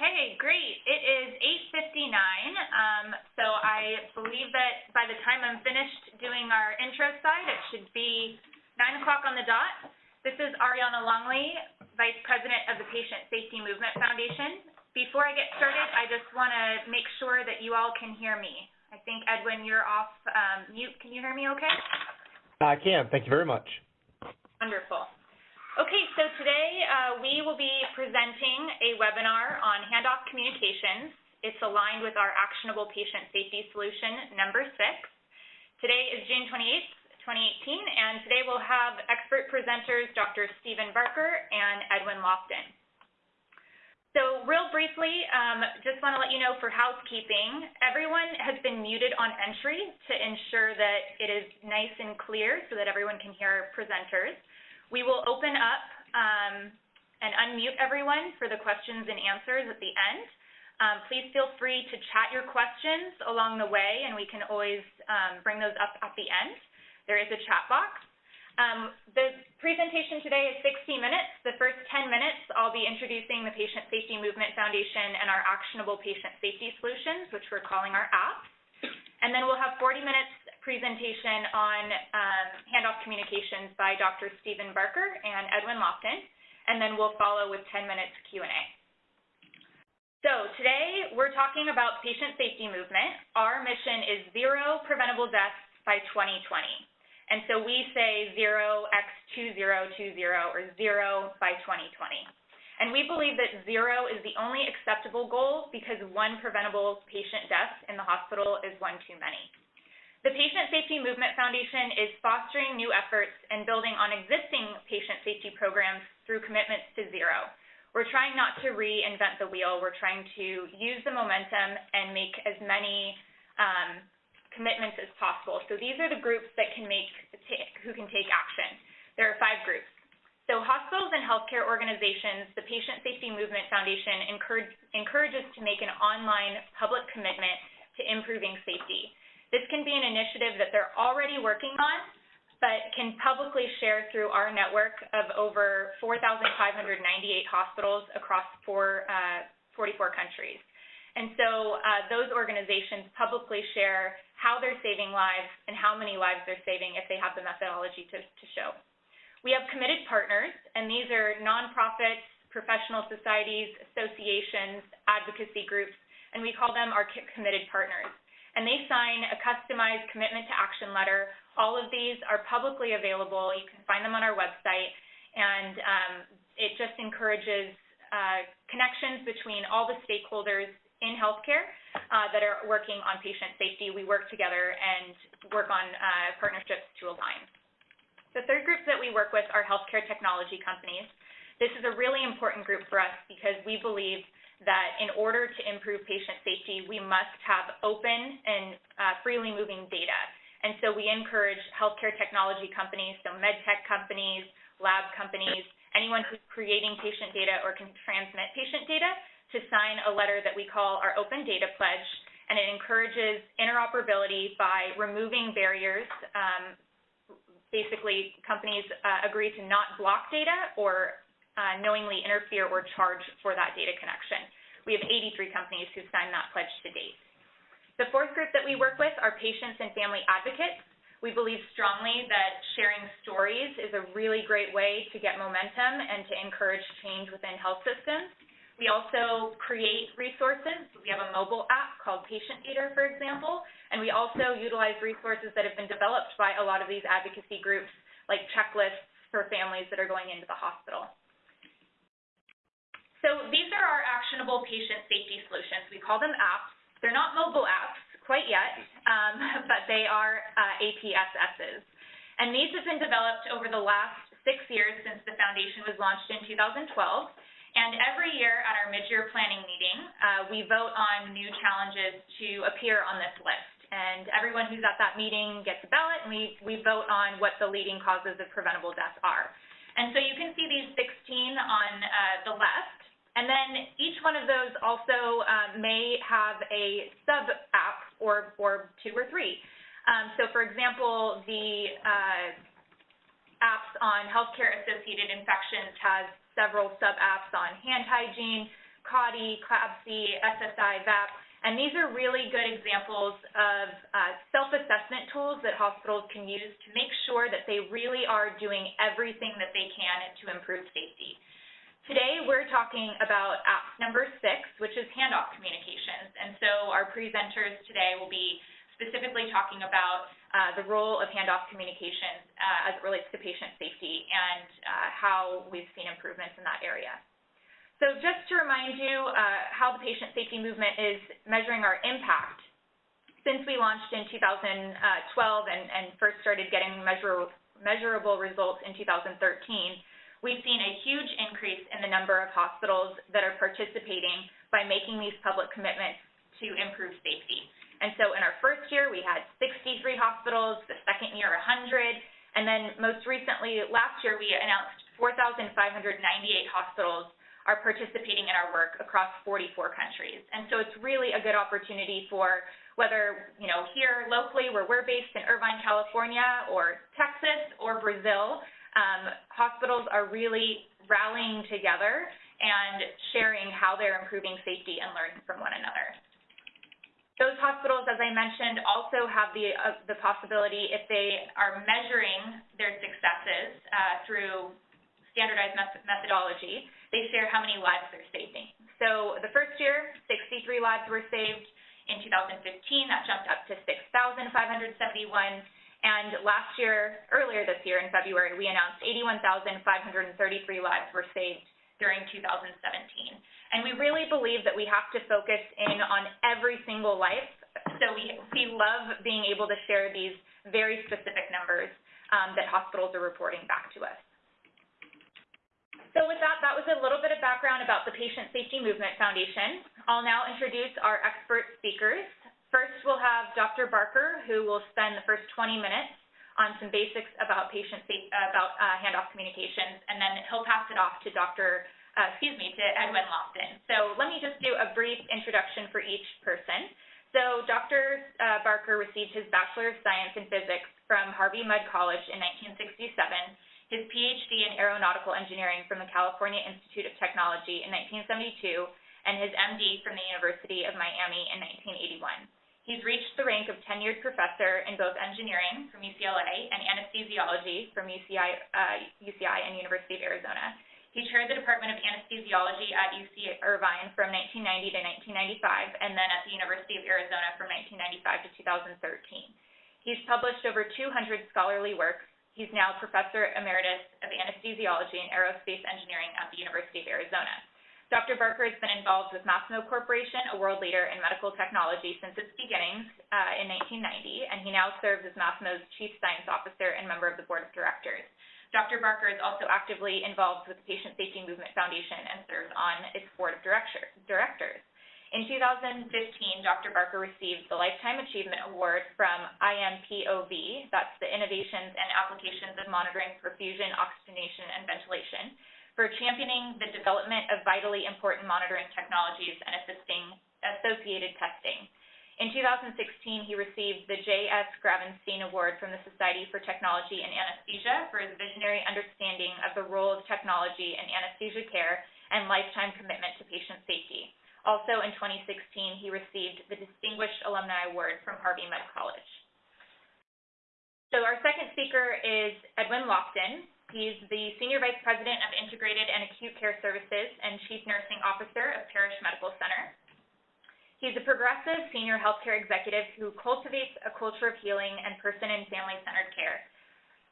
Okay, great. It is 8.59, um, so I believe that by the time I'm finished doing our intro slide, it should be 9 o'clock on the dot. This is Ariana Longley, Vice President of the Patient Safety Movement Foundation. Before I get started, I just want to make sure that you all can hear me. I think, Edwin, you're off um, mute. Can you hear me okay? I can. Thank you very much. Wonderful. Okay, so today uh, we will be presenting a webinar on handoff communications. It's aligned with our actionable patient safety solution number six. Today is June 28th, 2018, and today we'll have expert presenters Dr. Stephen Barker and Edwin Loftin. So real briefly, um, just want to let you know for housekeeping, everyone has been muted on entry to ensure that it is nice and clear so that everyone can hear our presenters. We will open up um, and unmute everyone for the questions and answers at the end. Um, please feel free to chat your questions along the way, and we can always um, bring those up at the end. There is a chat box. Um, the presentation today is 60 minutes. The first 10 minutes, I'll be introducing the Patient Safety Movement Foundation and our actionable patient safety solutions, which we're calling our apps. And then we'll have 40 minutes presentation on um, handoff communications by Dr. Stephen Barker and Edwin Loftin, and then we'll follow with 10 minutes Q&A. So today we're talking about patient safety movement. Our mission is zero preventable deaths by 2020. And so we say 0x2020 or zero by 2020. And we believe that zero is the only acceptable goal because one preventable patient death in the hospital is one too many. The Patient Safety Movement Foundation is fostering new efforts and building on existing patient safety programs through commitments to zero. We're trying not to reinvent the wheel. We're trying to use the momentum and make as many um, commitments as possible. So these are the groups that can make who can take action. There are five groups. So hospitals and healthcare organizations, the Patient Safety Movement Foundation encourage, encourages to make an online public commitment to improving safety. This can be an initiative that they're already working on, but can publicly share through our network of over 4,598 hospitals across four, uh, 44 countries. And so uh, those organizations publicly share how they're saving lives and how many lives they're saving if they have the methodology to, to show. We have committed partners, and these are nonprofits, professional societies, associations, advocacy groups, and we call them our committed partners and they sign a customized commitment to action letter. All of these are publicly available. You can find them on our website, and um, it just encourages uh, connections between all the stakeholders in healthcare uh, that are working on patient safety. We work together and work on uh, partnerships to align. The third group that we work with are healthcare technology companies. This is a really important group for us because we believe that in order to improve patient safety, we must have open and uh, freely moving data. And so we encourage healthcare technology companies, so med tech companies, lab companies, anyone who's creating patient data or can transmit patient data to sign a letter that we call our Open Data Pledge. And it encourages interoperability by removing barriers. Um, basically, companies uh, agree to not block data or uh, knowingly interfere or charge for that data connection. We have 83 companies who've signed that pledge to date. The fourth group that we work with are patients and family advocates. We believe strongly that sharing stories is a really great way to get momentum and to encourage change within health systems. We also create resources. We have a mobile app called Patient Gator, for example, and we also utilize resources that have been developed by a lot of these advocacy groups, like checklists for families that are going into the hospital. So these are our actionable patient safety solutions. We call them apps. They're not mobile apps quite yet, um, but they are uh, APSSs. And these have been developed over the last six years since the foundation was launched in 2012. And every year at our mid-year planning meeting, uh, we vote on new challenges to appear on this list. And everyone who's at that meeting gets a ballot, and we, we vote on what the leading causes of preventable death are. And so you can see these 16 on uh, the left. And then each one of those also um, may have a sub-app or, or two or three. Um, so for example, the uh, apps on healthcare-associated infections has several sub-apps on hand hygiene, CAUTI, CLABSI, SSI, VAP, and these are really good examples of uh, self-assessment tools that hospitals can use to make sure that they really are doing everything that they can to improve safety. Today, we're talking about app number six, which is handoff communications. And so our presenters today will be specifically talking about uh, the role of handoff communications uh, as it relates to patient safety and uh, how we've seen improvements in that area. So just to remind you uh, how the patient safety movement is measuring our impact. Since we launched in 2012 and, and first started getting measure, measurable results in 2013, we've seen a huge increase in the number of hospitals that are participating by making these public commitments to improve safety. And so in our first year, we had 63 hospitals, the second year, 100, and then most recently, last year, we announced 4,598 hospitals are participating in our work across 44 countries. And so it's really a good opportunity for whether, you know, here locally where we're based in Irvine, California, or Texas, or Brazil, um, hospitals are really rallying together and sharing how they're improving safety and learning from one another. Those hospitals, as I mentioned, also have the, uh, the possibility, if they are measuring their successes uh, through standardized methodology, they share how many lives they're saving. So the first year, 63 lives were saved. In 2015, that jumped up to 6,571. And last year, earlier this year in February, we announced 81,533 lives were saved during 2017. And we really believe that we have to focus in on every single life. So we, we love being able to share these very specific numbers um, that hospitals are reporting back to us. So with that, that was a little bit of background about the Patient Safety Movement Foundation. I'll now introduce our expert speakers. First, we'll have Dr. Barker, who will spend the first 20 minutes on some basics about patient about uh, handoff communications, and then he'll pass it off to Dr. Uh, excuse me, to Edwin Loftin. So let me just do a brief introduction for each person. So Dr. Uh, Barker received his Bachelor of Science in Physics from Harvey Mudd College in 1967 his PhD in aeronautical engineering from the California Institute of Technology in 1972, and his MD from the University of Miami in 1981. He's reached the rank of tenured professor in both engineering from UCLA and anesthesiology from UCI, uh, UCI and University of Arizona. He chaired the Department of Anesthesiology at UC Irvine from 1990 to 1995, and then at the University of Arizona from 1995 to 2013. He's published over 200 scholarly works, He's now Professor Emeritus of Anesthesiology and Aerospace Engineering at the University of Arizona. Dr. Barker has been involved with Masimo Corporation, a world leader in medical technology, since its beginnings uh, in 1990, and he now serves as Masimo's Chief Science Officer and member of the Board of Directors. Dr. Barker is also actively involved with the Patient Safety Movement Foundation and serves on its Board of Directors. In 2015, Dr. Barker received the Lifetime Achievement Award from IMPOV, that's the Innovations and Applications of Monitoring Perfusion, Oxygenation, and Ventilation, for championing the development of vitally important monitoring technologies and assisting associated testing. In 2016, he received the J.S. Gravenstein Award from the Society for Technology and Anesthesia for his visionary understanding of the role of technology in anesthesia care and lifetime commitment to patient safety. Also in 2016, he received the Distinguished Alumni Award from Harvey Mudd College. So our second speaker is Edwin Loftin. He's the Senior Vice President of Integrated and Acute Care Services and Chief Nursing Officer of Parrish Medical Center. He's a progressive senior healthcare executive who cultivates a culture of healing and person and family-centered care.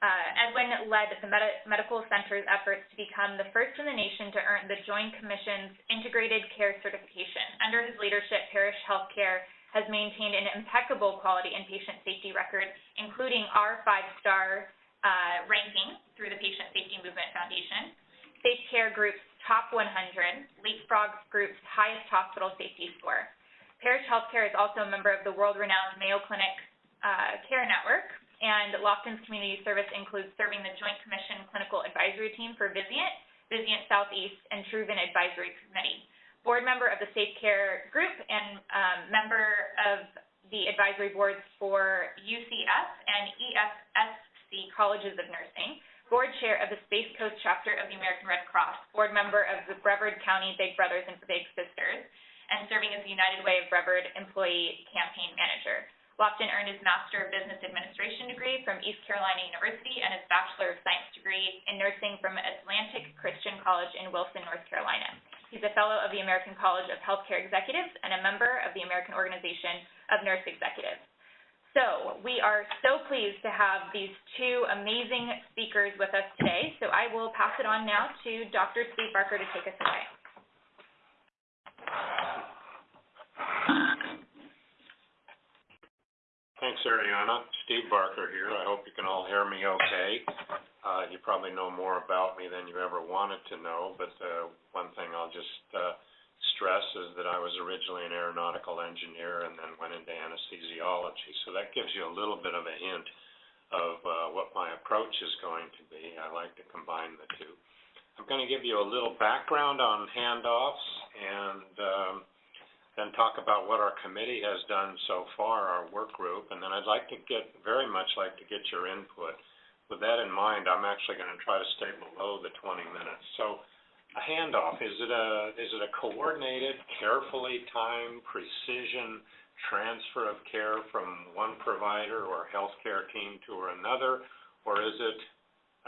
Uh, Edwin led the Medi Medical Center's efforts to become the first in the nation to earn the Joint Commission's Integrated Care Certification. Under his leadership, Parrish Healthcare has maintained an impeccable quality and patient safety record, including our five-star uh, ranking through the Patient Safety Movement Foundation, Safe Care Group's top 100, Leapfrog Group's highest hospital safety score. Parrish Healthcare is also a member of the world-renowned Mayo Clinic uh, Care Network, and Loftin's community service includes serving the Joint Commission Clinical Advisory Team for Vizient, Vizient Southeast, and Truven Advisory Committee. Board member of the Safe Care Group and um, member of the advisory boards for UCF and EFSC Colleges of Nursing, board chair of the Space Coast chapter of the American Red Cross, board member of the Brevard County Big Brothers and Big Sisters, and serving as the United Way of Brevard employee campaign manager. Loftin earned his Master of Business Administration degree from East Carolina University and his Bachelor of Science degree in nursing from Atlantic Christian College in Wilson, North Carolina. He's a fellow of the American College of Healthcare Executives and a member of the American Organization of Nurse Executives. So, we are so pleased to have these two amazing speakers with us today. So I will pass it on now to Dr. Steve Barker to take us away. Thanks, Ariana. Steve Barker here. I hope you can all hear me okay. Uh, you probably know more about me than you ever wanted to know, but, uh, one thing I'll just, uh, stress is that I was originally an aeronautical engineer and then went into anesthesiology. So that gives you a little bit of a hint of, uh, what my approach is going to be. I like to combine the two. I'm gonna give you a little background on handoffs and, um, then talk about what our committee has done so far, our work group, and then I'd like to get, very much like to get your input. With that in mind, I'm actually gonna try to stay below the twenty minutes. So, a handoff, is it a, is it a coordinated, carefully timed, precision transfer of care from one provider or healthcare team to another? Or is it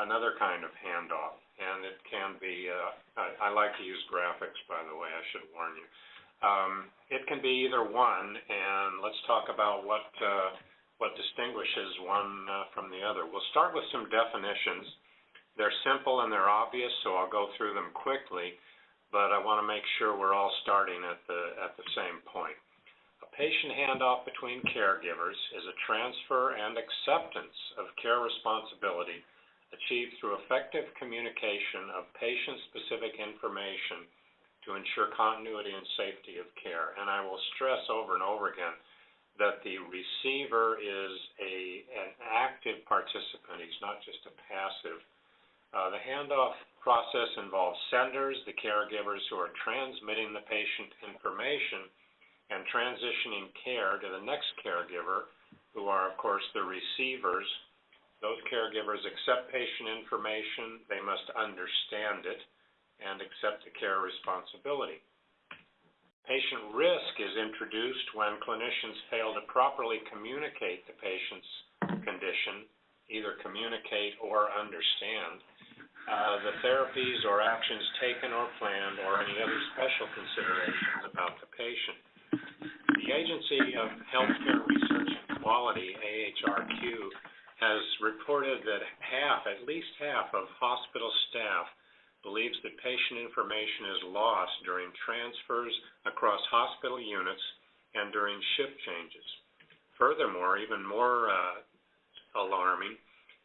another kind of handoff? And it can be, uh, I, I like to use graphics, by the way, I should warn you. Um, it can be either one, and let's talk about what, uh, what distinguishes one, uh, from the other. We'll start with some definitions. They're simple and they're obvious, so I'll go through them quickly, but I wanna make sure we're all starting at the, at the same point. A patient handoff between caregivers is a transfer and acceptance of care responsibility achieved through effective communication of patient-specific information to ensure continuity and safety of care. And I will stress over and over again that the receiver is a, an active participant, he's not just a passive. Uh, the handoff process involves senders, the caregivers who are transmitting the patient information and transitioning care to the next caregiver, who are, of course, the receivers. Those caregivers accept patient information, they must understand it, and accept the care responsibility. Patient risk is introduced when clinicians fail to properly communicate the patient's condition, either communicate or understand, uh, the therapies or actions taken or planned, or any other special considerations about the patient. The Agency of Healthcare Research and Quality, AHRQ, has reported that half, at least half, of hospital staff believes that patient information is lost during transfers across hospital units and during shift changes. Furthermore, even more uh, alarming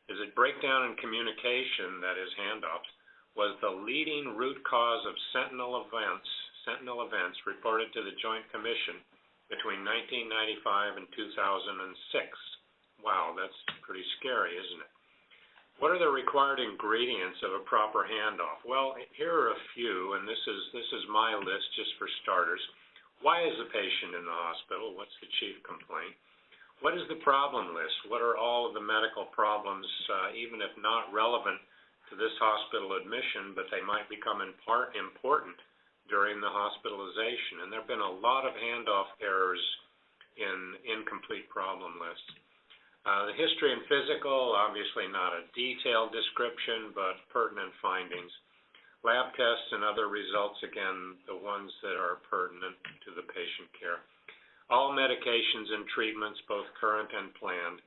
is that breakdown in communication, that is handoffs, was the leading root cause of sentinel events, sentinel events reported to the Joint Commission between 1995 and 2006. Wow, that's pretty scary, isn't it? What are the required ingredients of a proper handoff? Well, here are a few, and this is, this is my list just for starters. Why is the patient in the hospital? What's the chief complaint? What is the problem list? What are all of the medical problems, uh, even if not relevant to this hospital admission, but they might become in part important during the hospitalization? And there have been a lot of handoff errors in incomplete problem lists. Uh, the history and physical, obviously not a detailed description, but pertinent findings. Lab tests and other results, again, the ones that are pertinent to the patient care. All medications and treatments, both current and planned.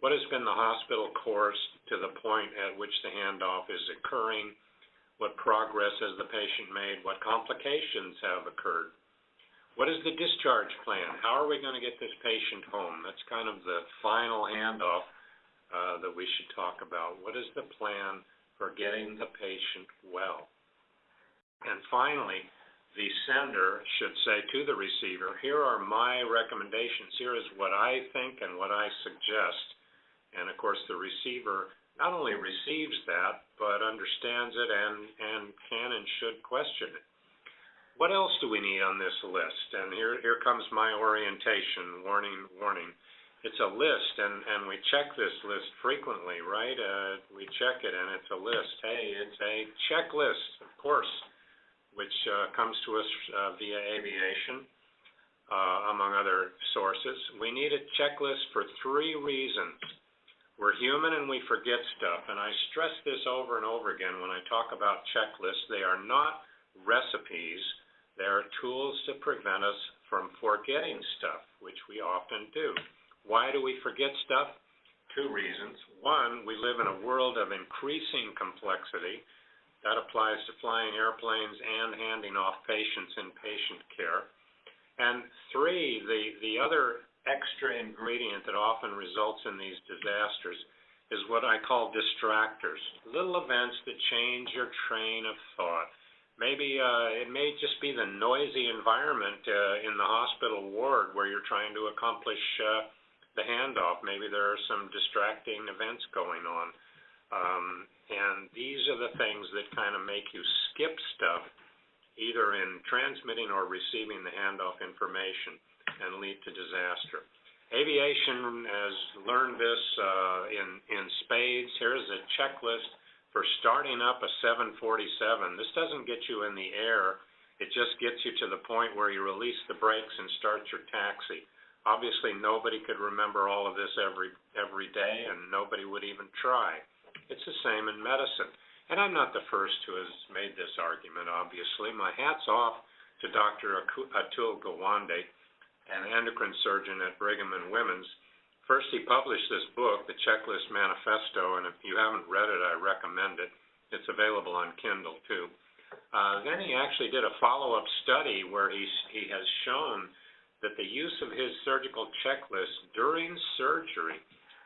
What has been the hospital course to the point at which the handoff is occurring? What progress has the patient made? What complications have occurred? What is the discharge plan? How are we gonna get this patient home? That's kind of the final handoff, uh, that we should talk about. What is the plan for getting the patient well? And finally, the sender should say to the receiver, here are my recommendations, here is what I think and what I suggest. And of course, the receiver not only receives that, but understands it and, and can and should question it. What else do we need on this list? And here, here comes my orientation, warning, warning. it's a list, and, and we check this list frequently, right? Uh, we check it, and it's a list. Hey, it's a checklist, of course, which uh, comes to us uh, via aviation, uh, among other sources. We need a checklist for three reasons. We're human and we forget stuff, and I stress this over and over again when I talk about checklists. They are not recipes. They are tools to prevent us from forgetting stuff, which we often do. Why do we forget stuff? Two reasons. One, we live in a world of increasing complexity. That applies to flying airplanes and handing off patients in patient care. And three, the, the other extra ingredient that often results in these disasters is what I call distractors. Little events that change your train of thought. Maybe uh, it may just be the noisy environment uh, in the hospital ward where you're trying to accomplish uh, the handoff. Maybe there are some distracting events going on. Um, and these are the things that kind of make you skip stuff, either in transmitting or receiving the handoff information and lead to disaster. Aviation has learned this uh, in, in spades. Here's a checklist for starting up a 747. This doesn't get you in the air. It just gets you to the point where you release the brakes and start your taxi. Obviously, nobody could remember all of this every every day, and nobody would even try. It's the same in medicine. And I'm not the first who has made this argument, obviously. My hat's off to Dr. Atul Gawande, an endocrine surgeon at Brigham and Women's. First, he published this book, The Checklist Manifesto, and if you haven't read it, I recommend it. It's available on Kindle, too. Uh, then he actually did a follow-up study where he's, he has shown that the use of his surgical checklist during surgery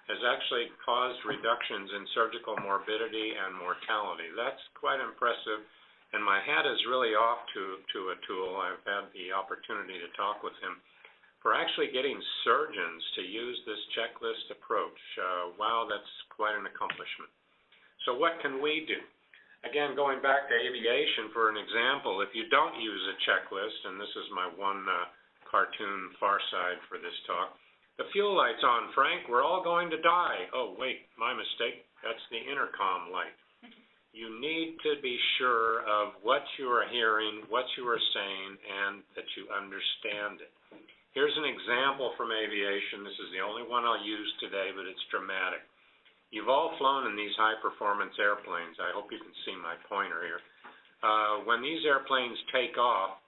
has actually caused reductions in surgical morbidity and mortality. That's quite impressive, and my hat is really off to, to Atul. I've had the opportunity to talk with him for actually getting surgeons to use this checklist approach. Uh, wow, that's quite an accomplishment. So what can we do? Again, going back to aviation for an example, if you don't use a checklist, and this is my one uh, cartoon far side for this talk. The fuel light's on, Frank. We're all going to die. Oh, wait, my mistake. That's the intercom light. You need to be sure of what you are hearing, what you are saying, and that you understand it. Here's an example from aviation. This is the only one I'll use today, but it's dramatic. You've all flown in these high-performance airplanes. I hope you can see my pointer here. Uh, when these airplanes take off,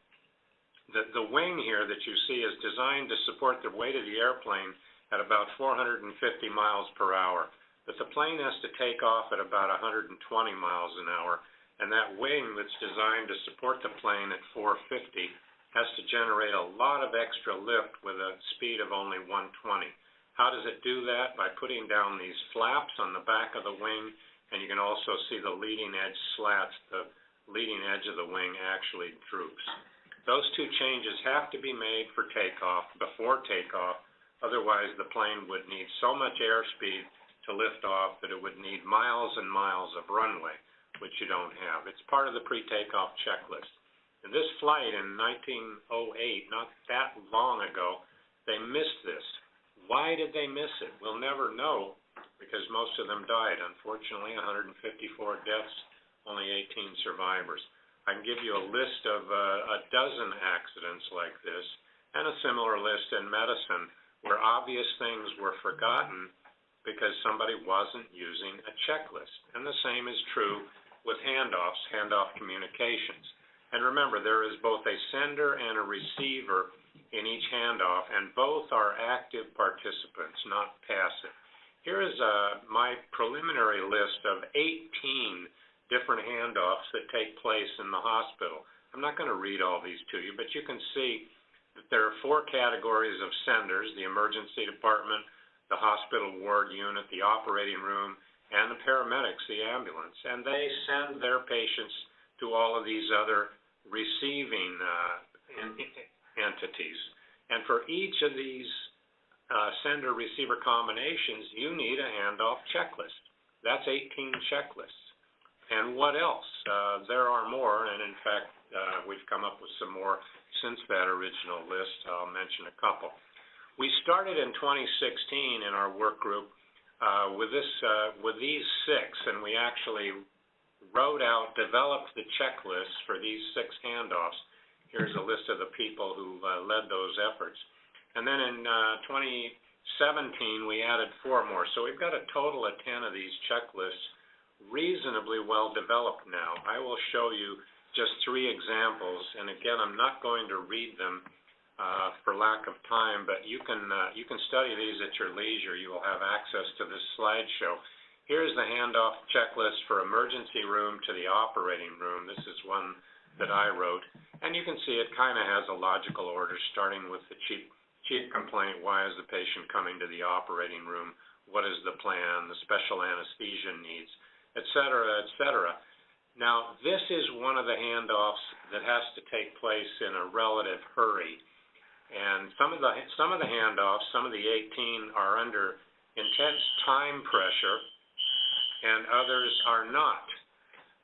the, the wing here that you see is designed to support the weight of the airplane at about 450 miles per hour. But the plane has to take off at about 120 miles an hour, and that wing that's designed to support the plane at 450 has to generate a lot of extra lift with a speed of only 120. How does it do that? By putting down these flaps on the back of the wing, and you can also see the leading edge slats. The leading edge of the wing actually droops. Those two changes have to be made for takeoff, before takeoff, otherwise the plane would need so much airspeed to lift off that it would need miles and miles of runway, which you don't have. It's part of the pre-takeoff checklist. In this flight in 1908, not that long ago, they missed this. Why did they miss it? We'll never know because most of them died. Unfortunately, 154 deaths, only 18 survivors. I can give you a list of uh, a dozen accidents like this and a similar list in medicine where obvious things were forgotten because somebody wasn't using a checklist. And the same is true with handoffs, handoff communications. And remember, there is both a sender and a receiver in each handoff, and both are active participants, not passive. Here is uh, my preliminary list of 18 different handoffs that take place in the hospital. I'm not going to read all these to you, but you can see that there are four categories of senders, the emergency department, the hospital ward unit, the operating room, and the paramedics, the ambulance. And they send their patients to all of these other receiving uh, entities. And for each of these uh, sender-receiver combinations, you need a handoff checklist. That's 18 checklists. And what else? Uh, there are more, and in fact, uh, we've come up with some more since that original list. I'll mention a couple. We started in 2016 in our work group uh, with this, uh, with these six, and we actually wrote out, developed the checklist for these six handoffs. Here's a list of the people who uh, led those efforts. And then in uh, 2017, we added four more. So we've got a total of 10 of these checklists reasonably well developed now. I will show you just three examples, and again, I'm not going to read them uh, for lack of time, but you can uh, you can study these at your leisure. You will have access to this slideshow. Here's the handoff checklist for emergency room to the operating room. This is one that I wrote, and you can see it kind of has a logical order, starting with the chief chief complaint: Why is the patient coming to the operating room? What is the plan? The special anesthesia needs, et cetera, et cetera. Now, this is one of the handoffs that has to take place in a relative hurry and some of the some of the handoffs, some of the 18 are under intense time pressure, and others are not.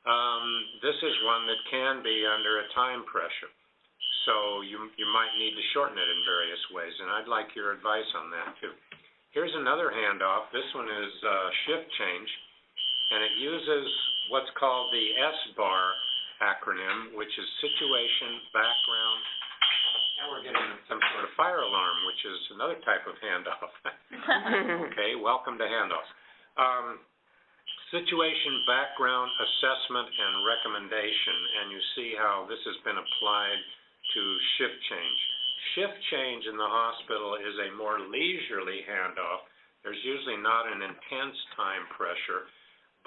Um, this is one that can be under a time pressure, so you you might need to shorten it in various ways, and I'd like your advice on that too. Here's another handoff. This one is uh, shift change, and it uses what's called the SBAR acronym, which is situation, background, now we're getting some sort of fire alarm, which is another type of handoff. okay, welcome to handoffs. Um, situation, background, assessment, and recommendation, and you see how this has been applied to shift change. Shift change in the hospital is a more leisurely handoff. There's usually not an intense time pressure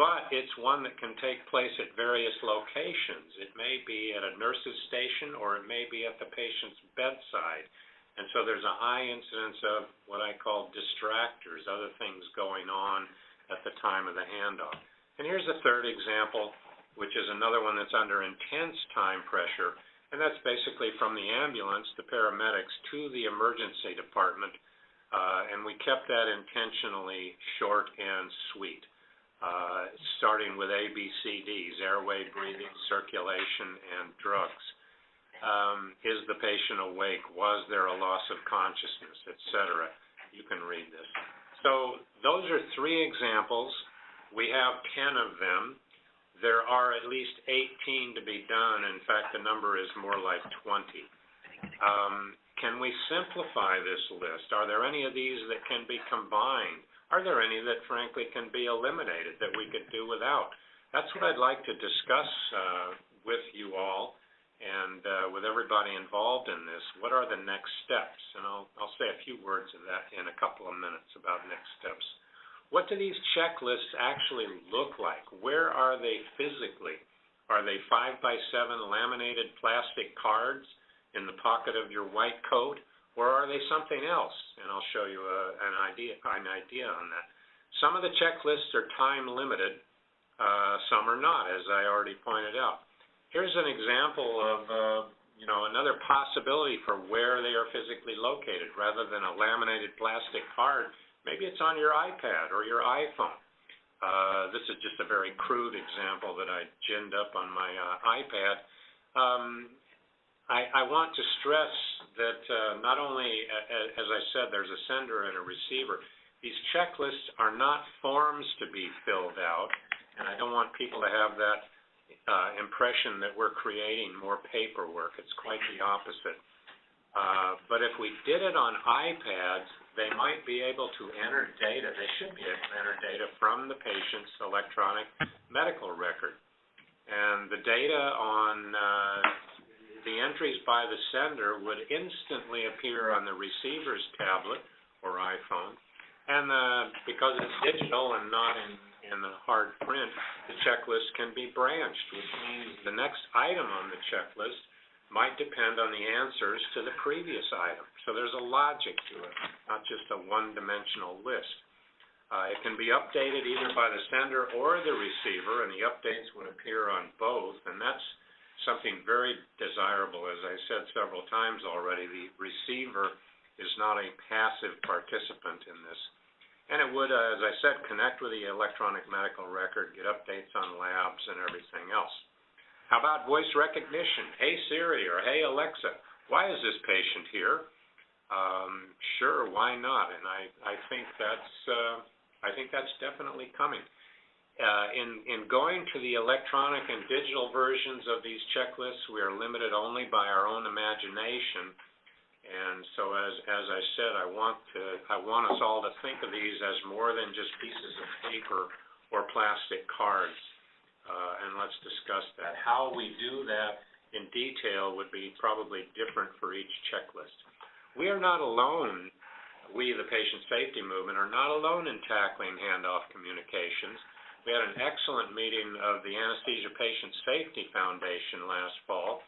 but it's one that can take place at various locations. It may be at a nurse's station or it may be at the patient's bedside. And so there's a high incidence of what I call distractors, other things going on at the time of the handoff. And here's a third example, which is another one that's under intense time pressure, and that's basically from the ambulance, the paramedics, to the emergency department, uh, and we kept that intentionally short and sweet uh, starting with ABCDs, airway, breathing, circulation, and drugs. Um, is the patient awake? Was there a loss of consciousness, et cetera? You can read this. So those are three examples. We have 10 of them. There are at least 18 to be done. In fact, the number is more like 20. Um, can we simplify this list? Are there any of these that can be combined? Are there any that frankly can be eliminated that we could do without? That's what I'd like to discuss uh, with you all and uh, with everybody involved in this. What are the next steps? And I'll, I'll say a few words of that in a couple of minutes about next steps. What do these checklists actually look like? Where are they physically? Are they five by seven laminated plastic cards in the pocket of your white coat? Or are they something else? And I'll show you a, an idea an idea on that. Some of the checklists are time limited, uh, some are not, as I already pointed out. Here's an example of uh, you know another possibility for where they are physically located, rather than a laminated plastic card. Maybe it's on your iPad or your iPhone. Uh, this is just a very crude example that I ginned up on my uh, iPad. Um, I, I want to stress that uh, not only, as I said, there's a sender and a receiver. These checklists are not forms to be filled out, and I don't want people to have that uh, impression that we're creating more paperwork. It's quite the opposite. Uh, but if we did it on iPads, they might be able to enter data. They should be able to enter data from the patient's electronic medical record. And the data on uh, the entries by the sender would instantly appear on the receiver's tablet or iPhone. And uh, because it's digital and not in, in the hard print, the checklist can be branched, which means the next item on the checklist might depend on the answers to the previous item. So there's a logic to it, not just a one-dimensional list. Uh, it can be updated either by the sender or the receiver, and the updates would appear on both, and that's something very desirable. As I said several times already, the receiver is not a passive participant in this. And it would, uh, as I said, connect with the electronic medical record, get updates on labs and everything else. How about voice recognition? Hey Siri or Hey Alexa, why is this patient here? um, sure, why not? And I, I think that's, uh, I think that's definitely coming. Uh, in, in going to the electronic and digital versions of these checklists, we are limited only by our own imagination. And so as, as I said, I want to, I want us all to think of these as more than just pieces of paper or plastic cards. Uh, and let's discuss that. How we do that in detail would be probably different for each checklist. We are not alone, we, the patient safety movement, are not alone in tackling handoff communications. We had an excellent meeting of the Anesthesia Patient Safety Foundation last fall,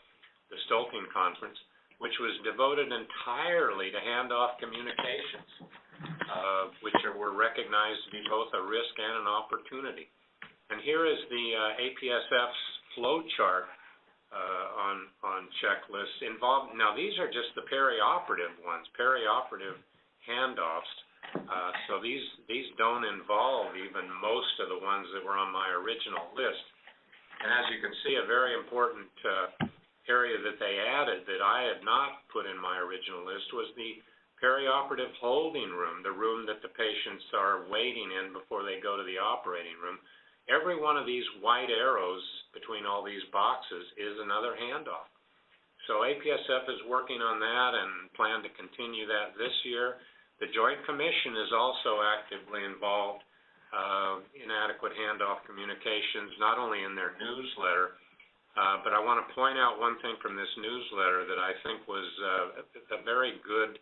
the Stoelting Conference, which was devoted entirely to handoff communications, uh, which are, were recognized to be both a risk and an opportunity. And here is the uh, APSF's flow chart uh, on on checklists involved. Now these are just the perioperative ones, perioperative handoffs. Uh, so these these don't involve even most of the ones that were on my original list. And as you can see, a very important uh, area that they added that I had not put in my original list was the perioperative holding room, the room that the patients are waiting in before they go to the operating room. Every one of these white arrows between all these boxes is another handoff. So APSF is working on that and plan to continue that this year. The Joint Commission is also actively involved uh, in adequate handoff communications, not only in their newsletter, uh, but I want to point out one thing from this newsletter that I think was uh, a very good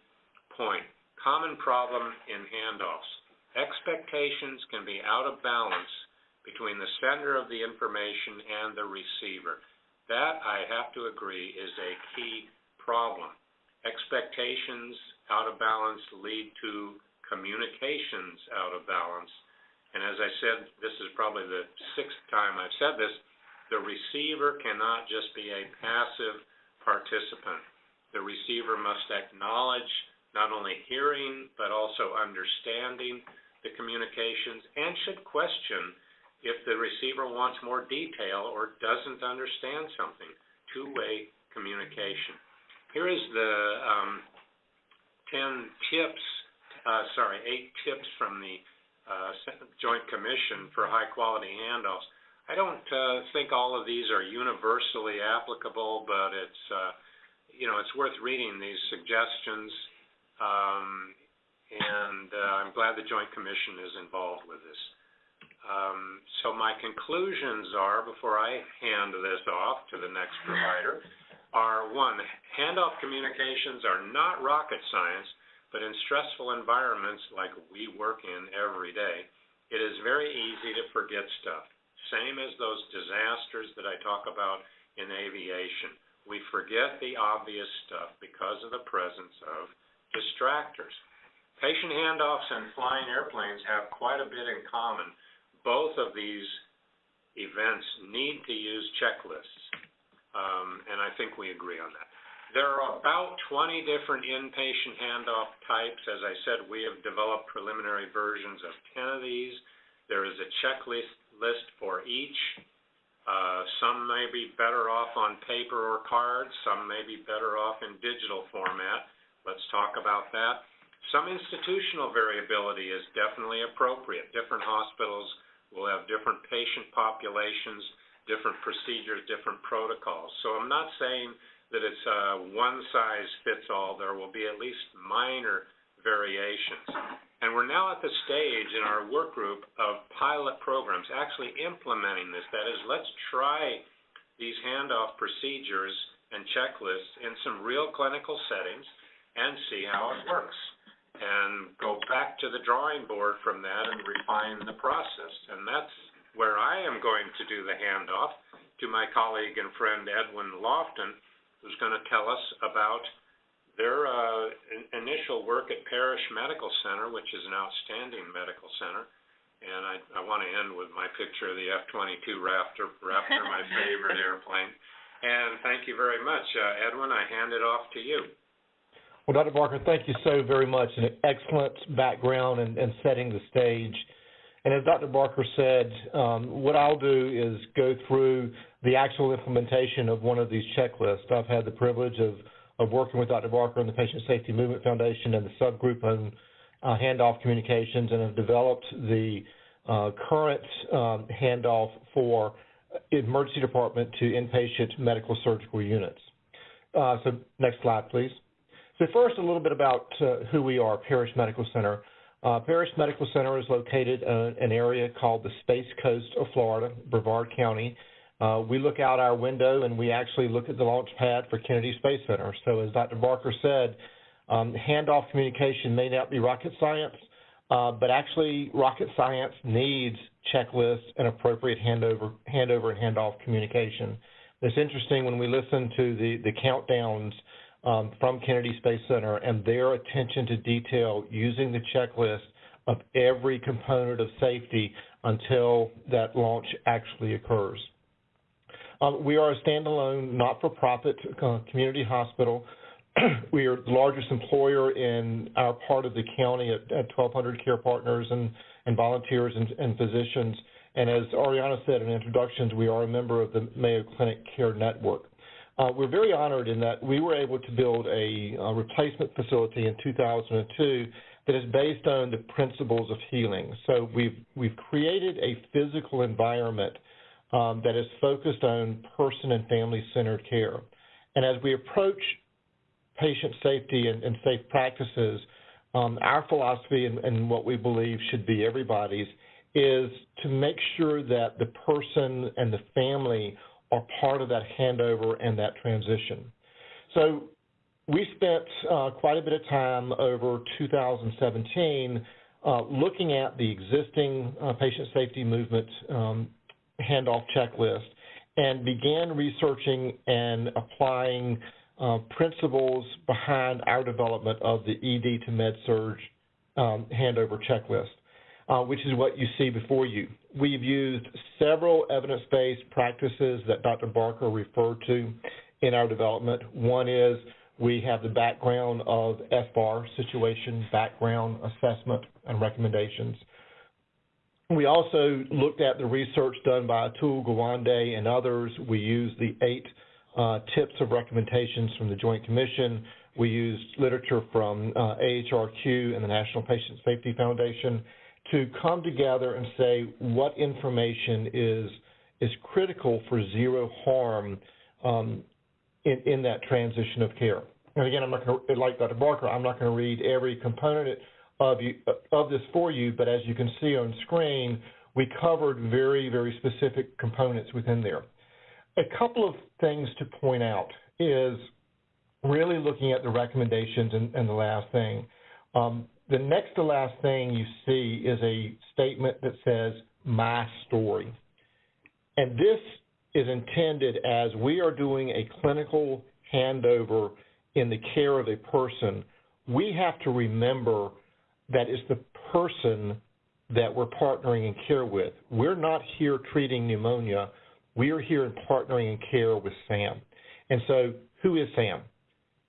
point. Common problem in handoffs. Expectations can be out of balance between the sender of the information and the receiver. That, I have to agree, is a key problem. Expectations out of balance lead to communications out of balance. And as I said, this is probably the sixth time I've said this, the receiver cannot just be a passive participant. The receiver must acknowledge not only hearing, but also understanding the communications and should question if the receiver wants more detail or doesn't understand something. Two-way communication. Here is the um, 10 tips, uh, sorry, eight tips from the uh, Joint Commission for high-quality handoffs. I don't uh, think all of these are universally applicable, but it's uh, you know it's worth reading these suggestions, um, and uh, I'm glad the Joint Commission is involved with this. Um, so my conclusions are, before I hand this off to the next provider, are one, handoff communications are not rocket science, but in stressful environments like we work in every day, it is very easy to forget stuff same as those disasters that I talk about in aviation. We forget the obvious stuff because of the presence of distractors. Patient handoffs and flying airplanes have quite a bit in common. Both of these events need to use checklists, um, and I think we agree on that. There are about 20 different inpatient handoff types. As I said, we have developed preliminary versions of 10 of these. There is a checklist list for each. Uh, some may be better off on paper or cards, some may be better off in digital format. Let's talk about that. Some institutional variability is definitely appropriate. Different hospitals will have different patient populations, different procedures, different protocols. So I'm not saying that it's a one size fits all. There will be at least minor variations. And we're now at the stage in our work group of pilot programs, actually implementing this. That is, let's try these handoff procedures and checklists in some real clinical settings and see how it works. And go back to the drawing board from that and refine the process. And that's where I am going to do the handoff to my colleague and friend Edwin Loftin, who's going to tell us about their uh, in, initial work at Parrish Medical Center, which is an outstanding medical center, and I, I want to end with my picture of the F-22 Raptor, Raptor, my favorite airplane. And thank you very much, uh, Edwin. I hand it off to you. Well, Dr. Barker, thank you so very much. An excellent background and, and setting the stage. And as Dr. Barker said, um, what I'll do is go through the actual implementation of one of these checklists. I've had the privilege of of working with Dr. Barker and the Patient Safety Movement Foundation and the subgroup on uh, handoff communications and have developed the uh, current um, handoff for emergency department to inpatient medical surgical units. Uh, so next slide, please. So first, a little bit about uh, who we are, Parrish Medical Center. Uh, Parrish Medical Center is located in an area called the Space Coast of Florida, Brevard County. Uh, we look out our window and we actually look at the launch pad for Kennedy Space Center. So as Dr. Barker said, um, handoff communication may not be rocket science, uh, but actually rocket science needs checklists and appropriate handover, handover and handoff communication. It's interesting when we listen to the, the countdowns um, from Kennedy Space Center and their attention to detail using the checklist of every component of safety until that launch actually occurs. Um, we are a standalone, not-for-profit uh, community hospital. we are the largest employer in our part of the county at, at 1,200 care partners and, and volunteers and, and, physicians. And as Ariana said in introductions, we are a member of the Mayo Clinic Care Network. Uh, we're very honored in that we were able to build a, a, replacement facility in 2002 that is based on the principles of healing. So we've we've created a physical environment um, that is focused on person and family-centered care. And as we approach patient safety and, and safe practices, um, our philosophy and, and what we believe should be everybody's is to make sure that the person and the family are part of that handover and that transition. So we spent uh, quite a bit of time over 2017 uh, looking at the existing uh, patient safety movement um, handoff checklist and began researching and applying uh, principles behind our development of the ED to MedSurg um, handover checklist, uh, which is what you see before you. We've used several evidence-based practices that Dr. Barker referred to in our development. One is we have the background of SBAR situation, background assessment, and recommendations. We also looked at the research done by Atul Gawande and others. We used the eight uh, tips of recommendations from the Joint Commission. We used literature from uh, AHRQ and the National Patient Safety Foundation to come together and say what information is is critical for zero harm um, in, in that transition of care. And again, I'm not going to, like Dr. Barker, I'm not going to read every component of, you, of this for you, but as you can see on screen, we covered very, very specific components within there. A couple of things to point out is really looking at the recommendations and, and the last thing. Um, the next to last thing you see is a statement that says, my story. And this is intended as we are doing a clinical handover in the care of a person, we have to remember that is the person that we're partnering in care with. We're not here treating pneumonia. We are here in partnering in care with Sam. And so, who is Sam?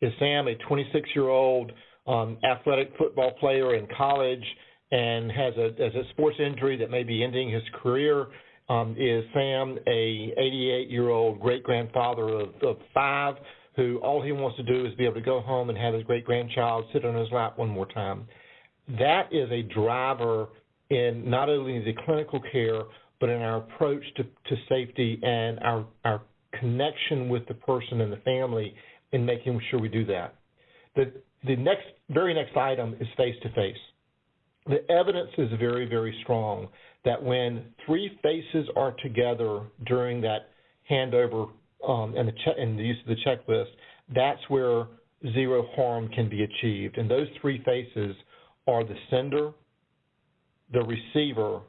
Is Sam a 26 year old um, athletic football player in college and has a, has a sports injury that may be ending his career? Um, is Sam a 88 year old great grandfather of, of five who all he wants to do is be able to go home and have his great grandchild sit on his lap one more time? that is a driver in not only the clinical care, but in our approach to, to safety and our, our connection with the person and the family in making sure we do that. The, the next, very next item is face-to-face. The evidence is very, very strong that when three faces are together during that handover um, and, the and the use of the checklist, that's where zero harm can be achieved. And those three faces are the sender, the receiver,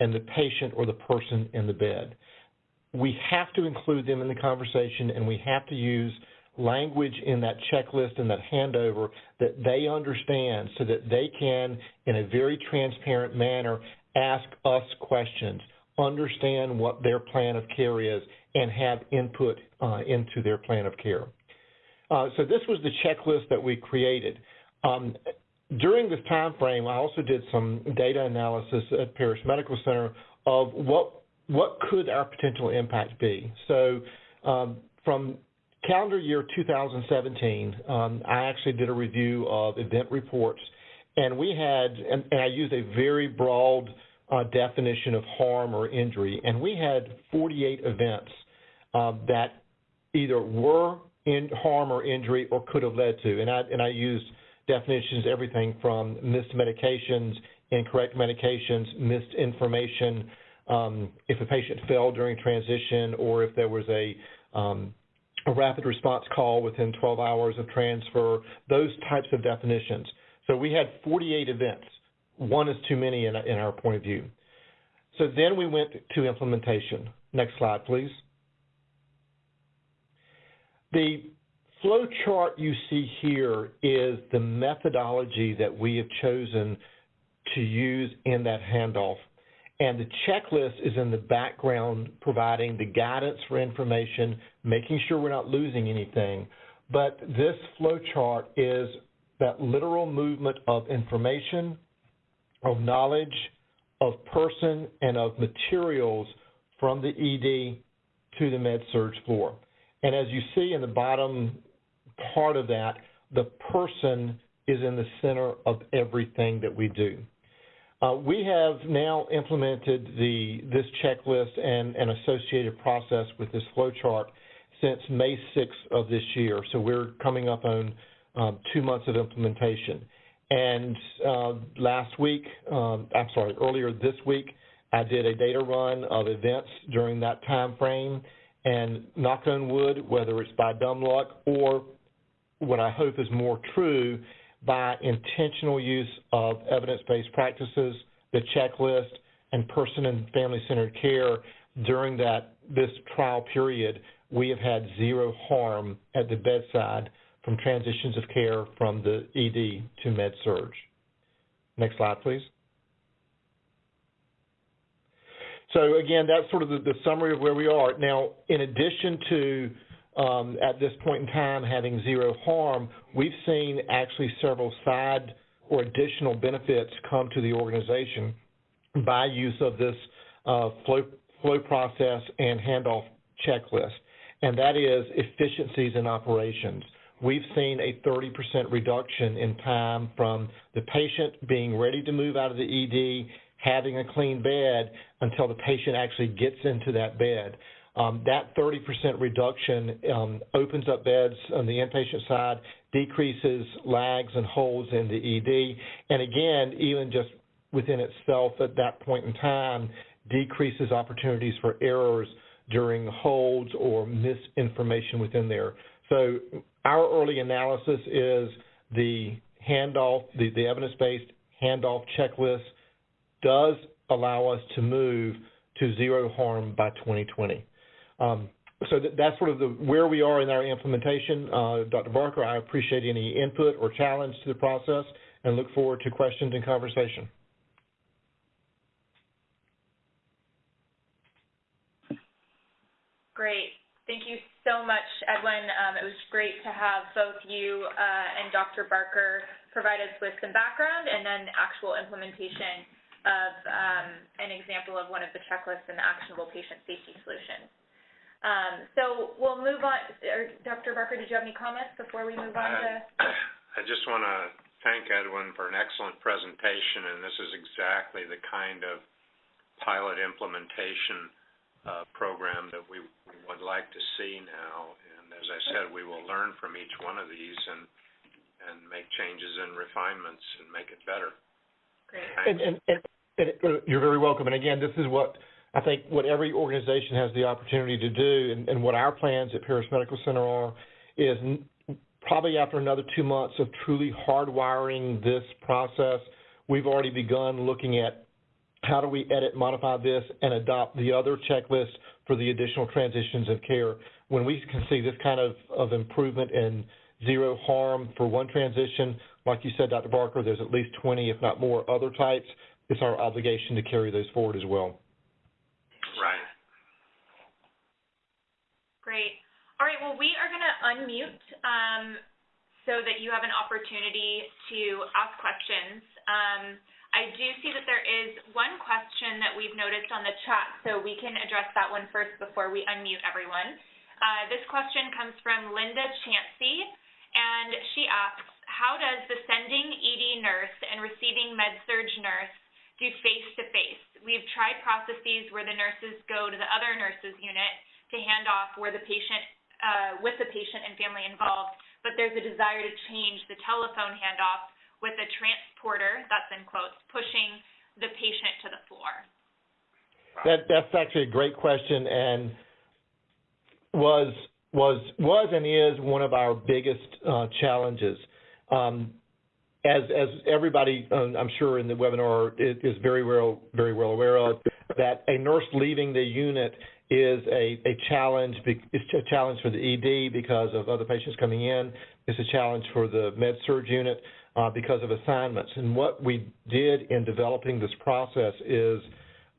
and the patient or the person in the bed. We have to include them in the conversation and we have to use language in that checklist and that handover that they understand so that they can, in a very transparent manner, ask us questions, understand what their plan of care is, and have input uh, into their plan of care. Uh, so this was the checklist that we created. Um, during this time frame, I also did some data analysis at Parrish Medical Center of what what could our potential impact be. So um, from calendar year 2017, um, I actually did a review of event reports, and we had, and, and I used a very broad uh, definition of harm or injury, and we had 48 events um, that either were in harm or injury or could have led to, and I and I used definitions everything from missed medications, incorrect medications, missed information, um, if a patient fell during transition, or if there was a um, a rapid response call within 12 hours of transfer, those types of definitions. So we had 48 events. One is too many in, in our point of view. So then we went to implementation. Next slide, please. The flow chart you see here is the methodology that we have chosen to use in that handoff. And the checklist is in the background providing the guidance for information, making sure we're not losing anything. But this flow chart is that literal movement of information, of knowledge, of person, and of materials from the ED to the med surg floor. And as you see in the bottom part of that, the person is in the center of everything that we do. Uh, we have now implemented the this checklist and an associated process with this flowchart since May 6th of this year. So we're coming up on um, two months of implementation. And uh, last week, um, I'm sorry, earlier this week, I did a data run of events during that time frame. And knock on wood, whether it's by dumb luck or what I hope is more true, by intentional use of evidence-based practices, the checklist, and person and family-centered care during that this trial period, we have had zero harm at the bedside from transitions of care from the ED to med surg. Next slide, please. So again, that's sort of the, the, summary of where we are. Now, in addition to um, at this point in time having zero harm, we've seen actually several side or additional benefits come to the organization by use of this uh, flow, flow process and handoff checklist, and that is efficiencies in operations. We've seen a 30% reduction in time from the patient being ready to move out of the ED, having a clean bed, until the patient actually gets into that bed. Um, that 30% reduction um, opens up beds on the inpatient side, decreases lags and holds in the ED, and again, even just within itself at that point in time, decreases opportunities for errors during holds or misinformation within there. So our early analysis is the handoff, the, the evidence-based handoff checklist does allow us to move to zero harm by 2020. Um, so that's sort of the, where we are in our implementation. Uh, Dr. Barker, I appreciate any input or challenge to the process and look forward to questions and conversation. Great. Thank you so much, Edwin. Um, it was great to have both you uh, and Dr. Barker provide us with some background and then actual implementation of um, an example of one of the checklists and the actionable patient safety solutions. Um, so we'll move on. Dr. Barker, did you have any comments before we move on to? I just want to thank Edwin for an excellent presentation, and this is exactly the kind of pilot implementation uh, program that we, we would like to see now. And as I said, we will learn from each one of these and and make changes and refinements and make it better. Great. And, and, and, and you're very welcome. And again, this is what I think what every organization has the opportunity to do, and, and what our plans at Parrish Medical Center are, is probably after another two months of truly hardwiring this process, we've already begun looking at how do we edit, modify this, and adopt the other checklist for the additional transitions of care. When we can see this kind of, of improvement and zero harm for one transition, like you said, Dr. Barker, there's at least 20, if not more, other types. It's our obligation to carry those forward as well. Right. Great. All right, well, we are going to unmute um, so that you have an opportunity to ask questions. Um, I do see that there is one question that we've noticed on the chat, so we can address that one first before we unmute everyone. Uh, this question comes from Linda Chansey, and she asks, how does the sending ED nurse and receiving med-surg nurse do face-to-face? We've tried processes where the nurses go to the other nurses unit to hand off where the patient, uh, with the patient and family involved, but there's a desire to change the telephone handoff with a transporter, that's in quotes, pushing the patient to the floor. That, that's actually a great question and was, was, was and is one of our biggest uh, challenges. Um, as, as everybody, um, I'm sure in the webinar is, is very well, very well aware of, that a nurse leaving the unit is a, a challenge. It's a challenge for the ED because of other patients coming in. It's a challenge for the med surg unit uh, because of assignments. And what we did in developing this process is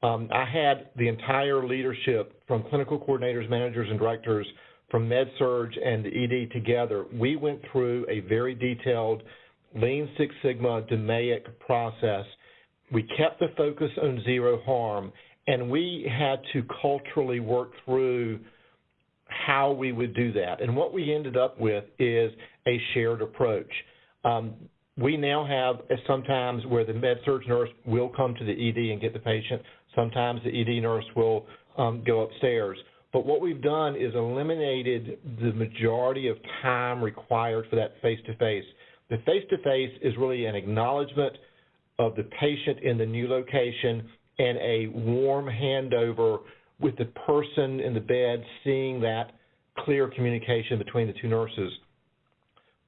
um, I had the entire leadership from clinical coordinators, managers, and directors from med-surg and the ED together. We went through a very detailed Lean Six Sigma DMAIC process. We kept the focus on zero harm, and we had to culturally work through how we would do that. And what we ended up with is a shared approach. Um, we now have sometimes where the med surg nurse will come to the ED and get the patient. Sometimes the ED nurse will um, go upstairs. But what we've done is eliminated the majority of time required for that face-to-face. The face-to-face is really an acknowledgement of the patient in the new location and a warm handover with the person in the bed seeing that clear communication between the two nurses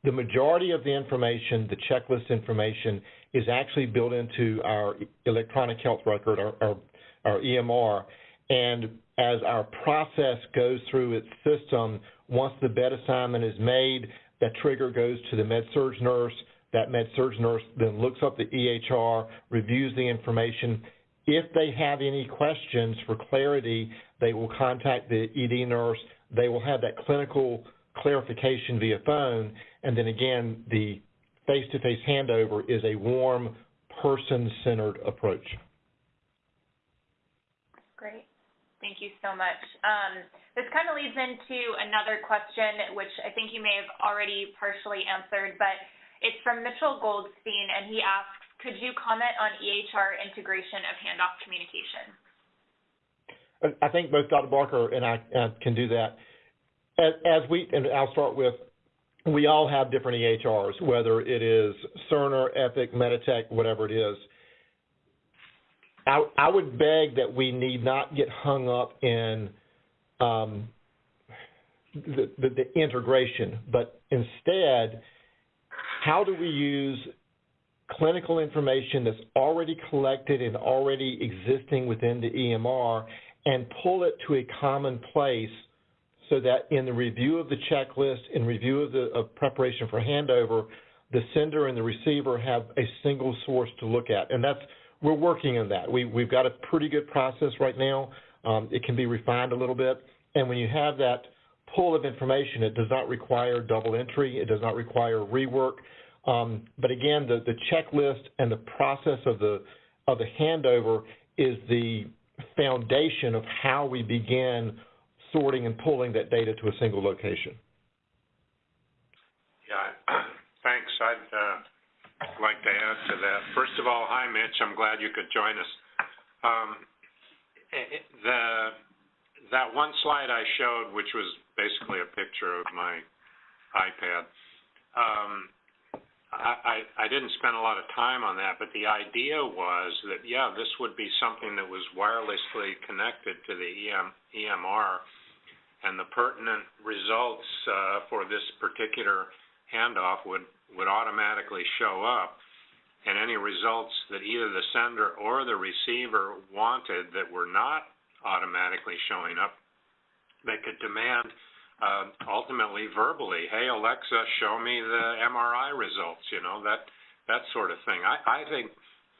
the majority of the information, the checklist information, is actually built into our electronic health record, our, our, our EMR. And as our process goes through its system, once the bed assignment is made, that trigger goes to the med-surg nurse. That med-surg nurse then looks up the EHR, reviews the information. If they have any questions for clarity, they will contact the ED nurse. They will have that clinical clarification via phone, and then again, the face-to-face handover is a warm, person-centered approach. Great. Thank you so much. Um, this kind of leads into another question, which I think you may have already partially answered, but it's from Mitchell Goldstein, and he asks, could you comment on EHR integration of handoff communication? I think both Dr. Barker and I uh, can do that as, as we, and I'll start with, we all have different EHRs, whether it is Cerner, Epic, Meditech, whatever it is. I, I would beg that we need not get hung up in um, the, the, the integration, but instead, how do we use clinical information that's already collected and already existing within the EMR and pull it to a common place so that in the review of the checklist, in review of the of preparation for handover, the sender and the receiver have a single source to look at. And that's, we're working on that. We, we've got a pretty good process right now. Um, it can be refined a little bit. And when you have that pool of information, it does not require double entry. It does not require rework. Um, but again, the, the checklist and the process of the, of the handover is the foundation of how we begin sorting and pulling that data to a single location. Yeah, thanks. I'd uh, like to add to that. First of all, hi, Mitch. I'm glad you could join us. Um, the that one slide I showed, which was basically a picture of my iPad, um, I, I, I didn't spend a lot of time on that, but the idea was that, yeah, this would be something that was wirelessly connected to the EM, EMR and the pertinent results uh, for this particular handoff would, would automatically show up. And any results that either the sender or the receiver wanted that were not automatically showing up, they could demand uh, ultimately verbally, hey Alexa, show me the MRI results, you know, that that sort of thing. I, I think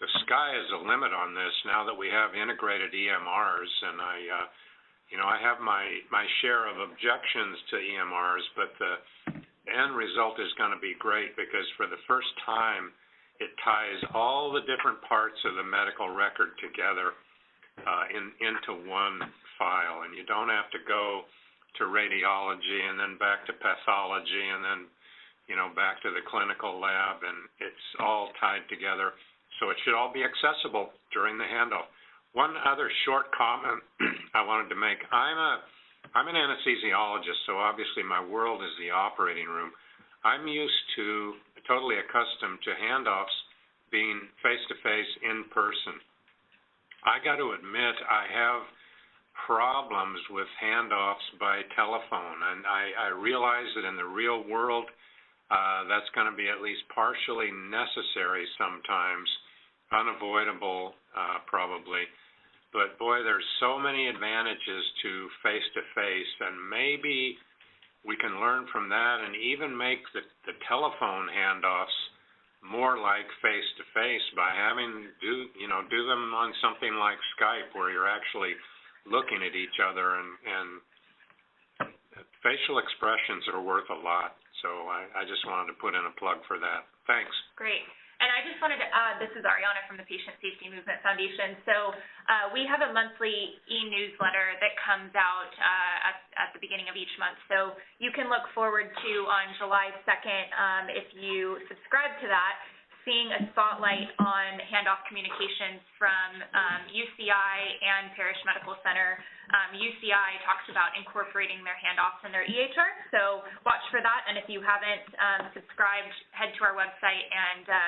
the sky is the limit on this now that we have integrated EMRs, and I uh, you know, I have my, my share of objections to EMRs, but the end result is going to be great because for the first time, it ties all the different parts of the medical record together uh, in, into one file, and you don't have to go to radiology and then back to pathology and then, you know, back to the clinical lab and it's all tied together. So it should all be accessible during the handoff. One other short comment I wanted to make. I'm a, I'm an anesthesiologist, so obviously my world is the operating room. I'm used to, totally accustomed to handoffs being face-to-face, in person. I got to admit, I have problems with handoffs by telephone, and I, I realize that in the real world, uh, that's going to be at least partially necessary sometimes, unavoidable uh, probably. But boy, there's so many advantages to face-to-face, and maybe we can learn from that and even make the, the telephone handoffs more like face-to-face by having do you know do them on something like Skype where you're actually looking at each other and and facial expressions are worth a lot. So I, I just wanted to put in a plug for that. Thanks. Great. And I just wanted to add, this is Ariana from the Patient Safety Movement Foundation. So uh, we have a monthly e-newsletter that comes out uh, at, at the beginning of each month. So you can look forward to on July 2nd, um, if you subscribe to that, seeing a spotlight on handoff communications from um, UCI and Parrish Medical Center. Um, UCI talks about incorporating their handoffs in their EHR, so watch for that. And if you haven't um, subscribed, head to our website and uh,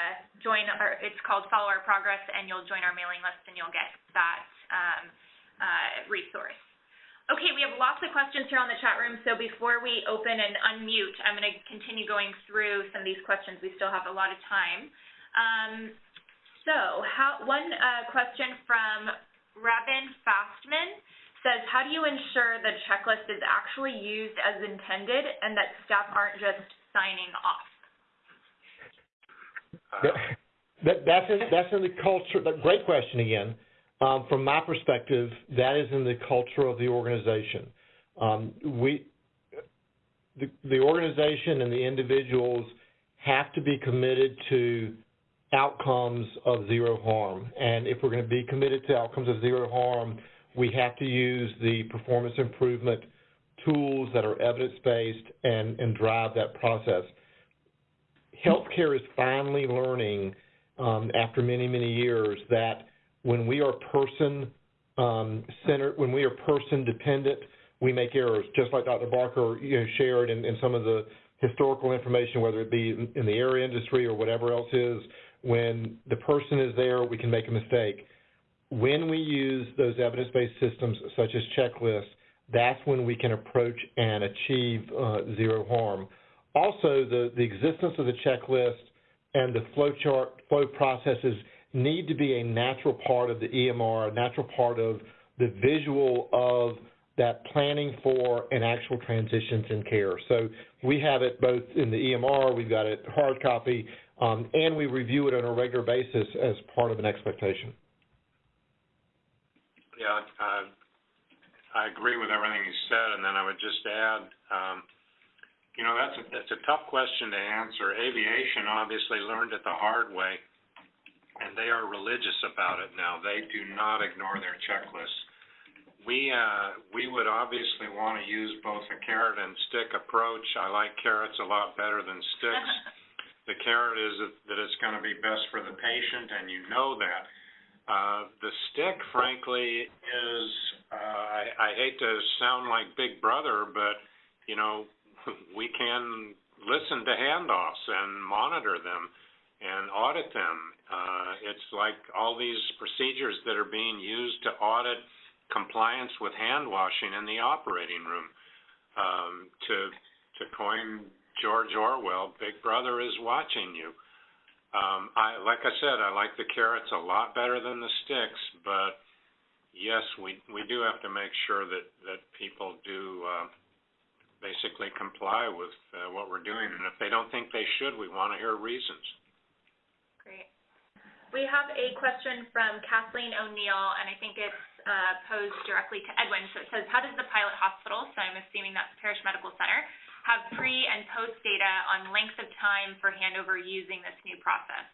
join. Our, it's called Follow Our Progress, and you'll join our mailing list, and you'll get that um, uh, resource. Okay, we have lots of questions here on the chat room, so before we open and unmute, I'm going to continue going through some of these questions. We still have a lot of time. Um, so, how, one uh, question from Rabin Fastman says, how do you ensure the checklist is actually used as intended and that staff aren't just signing off? That, that, that's, in, that's in the culture, great question again. Um, from my perspective, that is in the culture of the organization. Um, we, the, the organization and the individuals have to be committed to outcomes of zero harm. And if we're going to be committed to outcomes of zero harm, we have to use the performance improvement tools that are evidence-based and, and drive that process. Healthcare is finally learning um, after many, many years that when we are person um, centered, when we are person dependent, we make errors, just like Dr. Barker you know, shared in, in some of the historical information, whether it be in, the air industry or whatever else is, when the person is there, we can make a mistake. When we use those evidence-based systems such as checklists, that's when we can approach and achieve uh, zero harm. Also, the, the existence of the checklist and the flow chart, flow processes need to be a natural part of the EMR, a natural part of the visual of that planning for and actual transitions in care. So we have it both in the EMR, we've got it hard copy, um, and we review it on a regular basis as part of an expectation. Yeah, uh, I agree with everything you said, and then I would just add, um, you know, that's a, that's a tough question to answer. Aviation obviously learned it the hard way, and they are religious about it now. They do not ignore their checklists. We uh, we would obviously want to use both a carrot and stick approach. I like carrots a lot better than sticks. The carrot is that it's going to be best for the patient, and you know that. Uh, the stick, frankly, is, uh, I, I hate to sound like Big Brother, but, you know, we can listen to handoffs and monitor them and audit them. Uh, it's like all these procedures that are being used to audit compliance with hand washing in the operating room. Um, to to coin George Orwell, Big Brother is watching you. Um, I, like I said, I like the carrots a lot better than the sticks, but yes, we we do have to make sure that that people do uh, basically comply with uh, what we're doing, and if they don't think they should, we want to hear reasons. We have a question from Kathleen O'Neill, and I think it's uh, posed directly to Edwin. So it says, how does the pilot hospital, so I'm assuming that's Parrish Medical Center, have pre and post data on length of time for handover using this new process?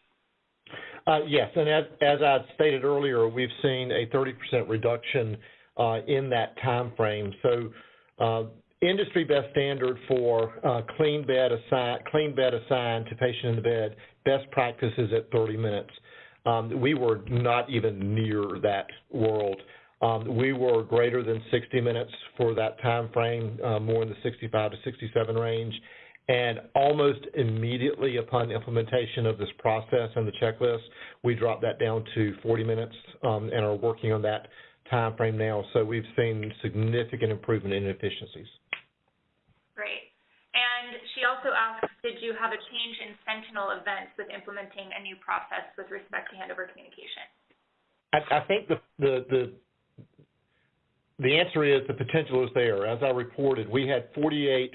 Uh, yes, and as, as I stated earlier, we've seen a 30% reduction uh, in that time frame. So uh, industry best standard for uh, clean bed assign, clean bed assigned to patient in the bed. Best practice is at 30 minutes. Um, we were not even near that world. Um, we were greater than 60 minutes for that time frame, uh, more in the 65 to 67 range. And almost immediately upon implementation of this process and the checklist, we dropped that down to 40 minutes um, and are working on that time frame now. So we've seen significant improvement in efficiencies. Great. And she also asks, did you have a change in sentinel events with implementing a new process with respect to handover communication? I, I think the, the, the the answer is the potential is there. As I reported, we had 48,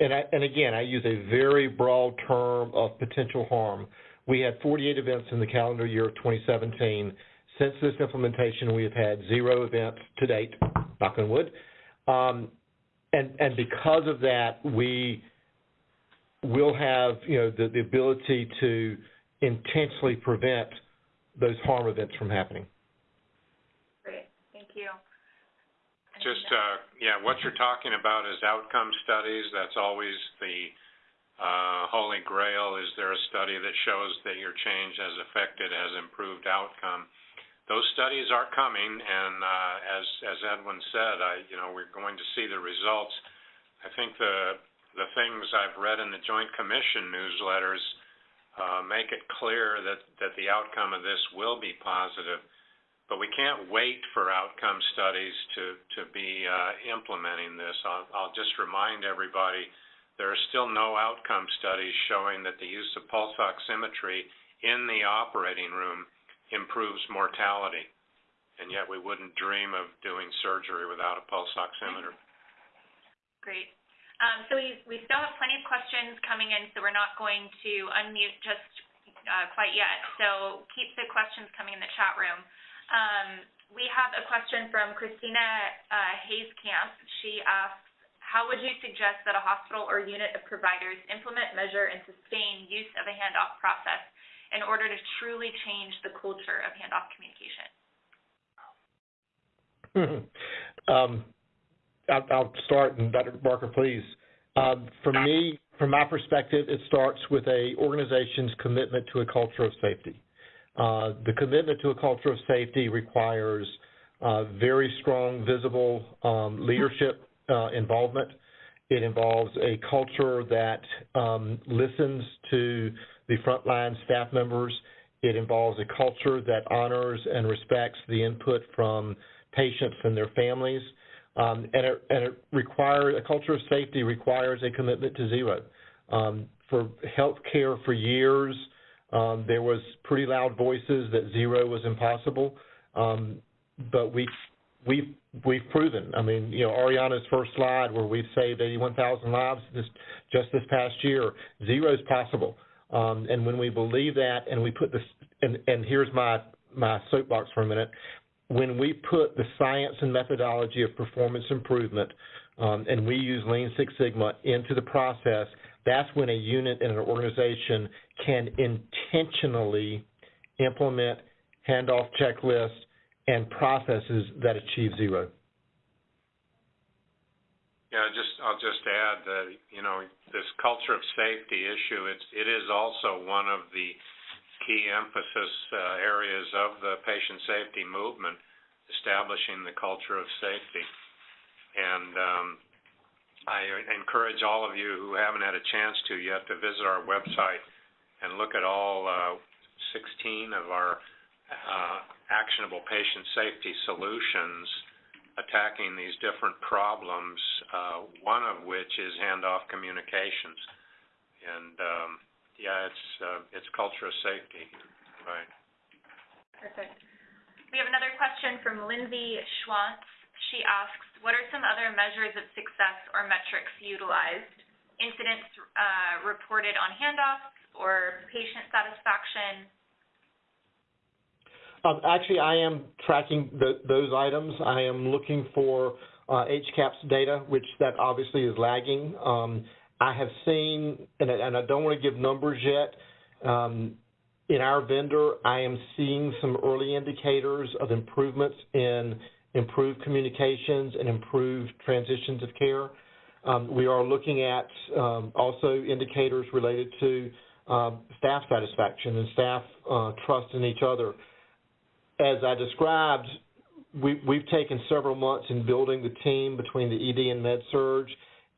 and, I, and again, I use a very broad term of potential harm. We had 48 events in the calendar year of 2017. Since this implementation, we have had zero events to date, knock on wood. Um, and, and because of that, we will have, you know, the, the ability to intentionally prevent those harm events from happening. Great, thank you. Just, uh, yeah, what you're talking about is outcome studies. That's always the uh, holy grail. Is there a study that shows that your change has affected, has improved outcome? Those studies are coming, and uh, as as Edwin said, I you know we're going to see the results. I think the the things I've read in the Joint Commission newsletters uh, make it clear that that the outcome of this will be positive but we can't wait for outcome studies to, to be uh, implementing this. I'll, I'll just remind everybody there are still no outcome studies showing that the use of pulse oximetry in the operating room improves mortality. And yet we wouldn't dream of doing surgery without a pulse oximeter. Great. Um, so we, we still have plenty of questions coming in, so we're not going to unmute just uh, quite yet. So keep the questions coming in the chat room. Um, we have a question from Christina uh, Hayescamp. She asks, how would you suggest that a hospital or unit of providers implement, measure, and sustain use of a handoff process in order to truly change the culture of handoff communication? um, I'll, start, and Dr. Barker, please. Um, for me, from my perspective, it starts with a organization's commitment to a culture of safety. Uh, the commitment to a culture of safety requires uh, very strong, visible um, leadership uh, involvement. It involves a culture that um, listens to the frontline staff members. It involves a culture that honors and respects the input from patients and their families. Um, and, it, and it requires a culture of safety requires a commitment to zero. Um, for healthcare for years, um, there was pretty loud voices that zero was impossible, um, but we we've we've proven. I mean, you know, Ariana's first slide where we've saved 81,000 lives this just this past year, zero is possible. Um, and when we believe that, and we put this, and, and here's my my soapbox for a minute. When we put the science and methodology of performance improvement, um, and we use Lean Six Sigma into the process, that's when a unit in an organization can intentionally implement handoff checklists and processes that achieve zero. Yeah, just I'll just add that you know this culture of safety issue. It's it is also one of the key emphasis uh, areas of the patient safety movement, establishing the culture of safety. And um, I encourage all of you who haven't had a chance to yet to visit our website and look at all uh, 16 of our uh, actionable patient safety solutions attacking these different problems, uh, one of which is handoff communications. And um, yeah, it's uh, it's culture of safety, right? Perfect. We have another question from Lindsay Schwantz. She asks, what are some other measures of success or metrics utilized? Incidents uh, reported on handoffs or patient satisfaction? Um, actually, I am tracking the, those items. I am looking for uh, HCAHPS data, which that obviously is lagging. Um, I have seen, and, and, I don't want to give numbers yet, um, in our vendor, I am seeing some early indicators of improvements in improved communications and improved transitions of care. Um, we are looking at um, also indicators related to um, staff satisfaction and staff uh, trust in each other. As I described, we, we've taken several months in building the team between the ED and Med-Surg,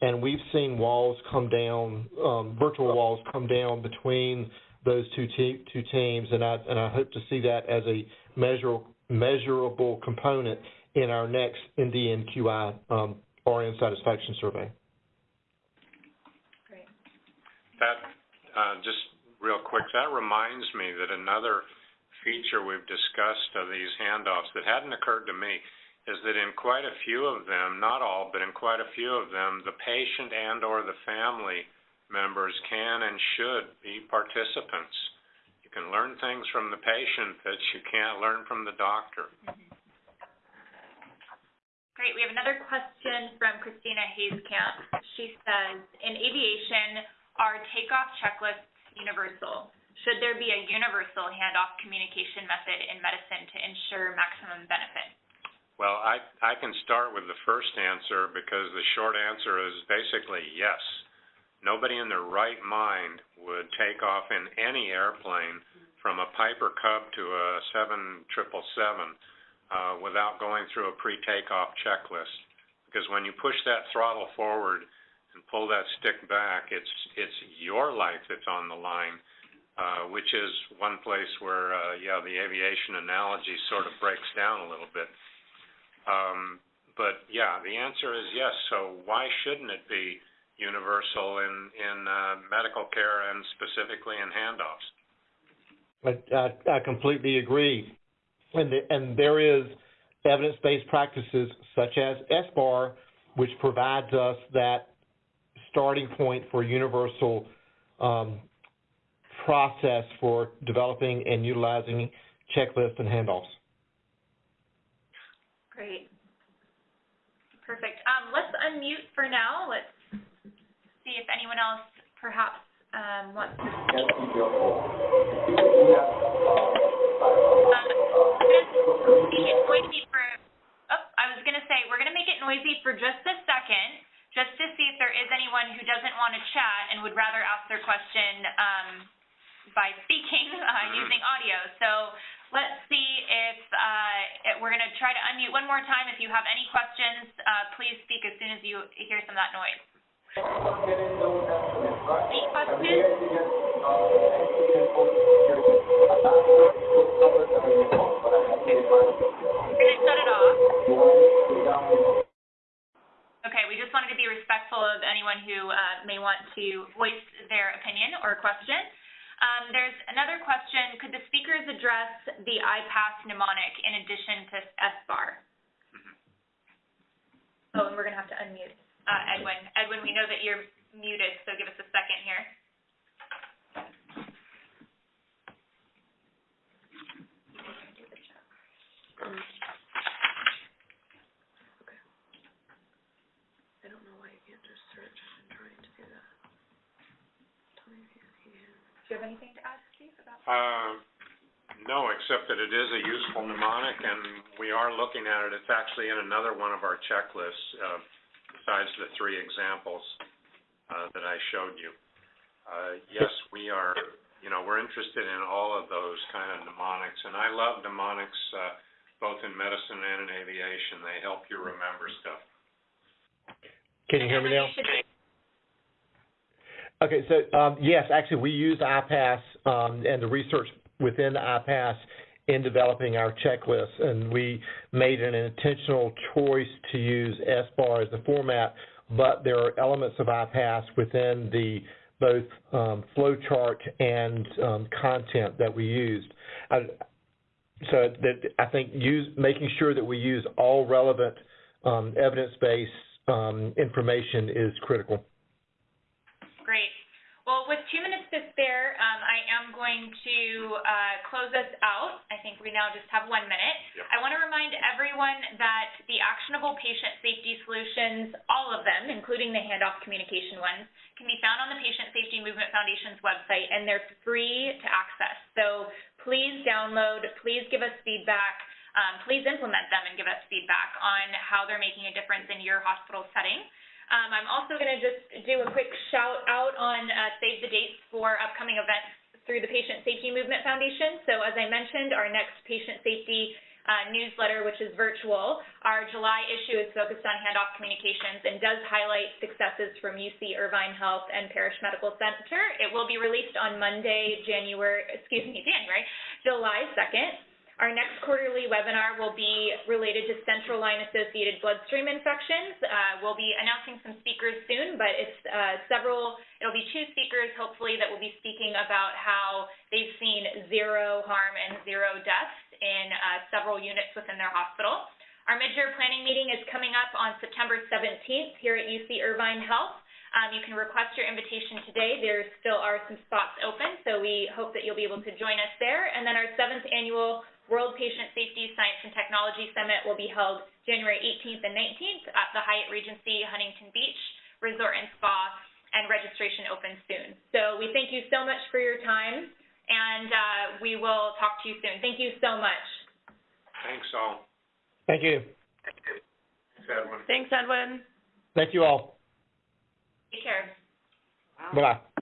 and we've seen walls come down, um, virtual walls come down between those two, te- two teams, and I, and I hope to see that as a measure, measurable component in our next NDNQI um, RN satisfaction survey. Great. That, uh, just real quick, that reminds me that another feature we've discussed of these handoffs that hadn't occurred to me is that in quite a few of them, not all, but in quite a few of them, the patient and or the family members can and should be participants. You can learn things from the patient that you can't learn from the doctor. Great. We have another question from Christina Hayskamp. She says, in aviation, are takeoff checklists universal? Should there be a universal handoff communication method in medicine to ensure maximum benefit? Well, I, I can start with the first answer because the short answer is basically yes. Nobody in their right mind would take off in any airplane from a Piper Cub to a 7777 uh, without going through a pre-takeoff checklist. Because when you push that throttle forward and pull that stick back, it's, it's your life that's on the line, uh, which is one place where, uh, yeah, the aviation analogy sort of breaks down a little bit. Um, but yeah, the answer is yes. So why shouldn't it be universal in, in uh, medical care and specifically in handoffs? I, I, I completely agree. And, the, and there is evidence-based practices such as SBAR, which provides us that starting point for universal um, process for developing and utilizing checklists and handoffs. Great. Perfect. Um, let's unmute for now. Let's see if anyone else perhaps um, wants to speak. Um, it's going to be for, oh, I was going to say, we're going to make it noisy for just a second, just to see if there is anyone who doesn't want to chat and would rather ask their question um, by speaking uh, using audio. So let's see if, uh, if we're going to try to unmute one more time. If you have any questions, uh, please speak as soon as you hear some of that noise. Any questions? We're going to shut it off. Okay, we just wanted to be respectful of anyone who uh, may want to voice their opinion or question. Um, there's another question. Could the speakers address the IPASS mnemonic in addition to SBAR? Oh, and we're going to have to unmute uh, Edwin. Edwin, we know that you're muted, so give us a second here don't know why you can't just search. I'm trying to do that. Tell me if you see it. Do you have anything to add, Steve, about? Uh, no, except that it is a useful mnemonic, and we are looking at it. It's actually in another one of our checklists, uh, besides the three examples uh, that I showed you. Uh, yes, we are, you know, we're interested in all of those kind of mnemonics, and I love mnemonics uh, both in medicine and in aviation. They help you remember stuff. Can you hear me now? Okay, so um, yes, actually, we use IPASS um, and the research within IPASS in developing our checklist, and we made an intentional choice to use SBAR as the format, but there are elements of IPASS within the both um, flowchart and um, content that we used. I, so that I think use, making sure that we use all relevant um, evidence-based um, information is critical. Great. Well, with two minutes to spare, um, I am going to uh, close us out. I think we now just have one minute. Yep. I want to remind everyone that the actionable patient safety solutions, all of them, including the handoff communication ones, can be found on the Patient Safety Movement Foundation's website, and they're free to access. So please download, please give us feedback, um, please implement them and give us feedback on how they're making a difference in your hospital setting. Um, I'm also going to just do a quick shout out on uh, save the dates for upcoming events through the Patient Safety Movement Foundation. So as I mentioned, our next patient safety uh, newsletter, which is virtual, our July issue is focused on handoff communications and does highlight successes from UC Irvine Health and Parrish Medical Center. It will be released on Monday, January, excuse me, January, July 2nd. Our next quarterly webinar will be related to central line associated bloodstream infections. Uh, we'll be announcing some speakers soon, but it's uh, several, it'll be two speakers hopefully that will be speaking about how they've seen zero harm and zero deaths in uh, several units within their hospital. Our mid-year planning meeting is coming up on September 17th here at UC Irvine Health. Um, you can request your invitation today. There still are some spots open, so we hope that you'll be able to join us there. And then our seventh annual World Patient Safety Science and Technology Summit will be held January 18th and 19th at the Hyatt Regency Huntington Beach Resort and Spa, and registration opens soon. So we thank you so much for your time, and uh, we will talk to you soon. Thank you so much. Thanks all. Thank you. Thanks, Edwin. Thanks, Edwin. Thank you all. Take care. Bye-bye.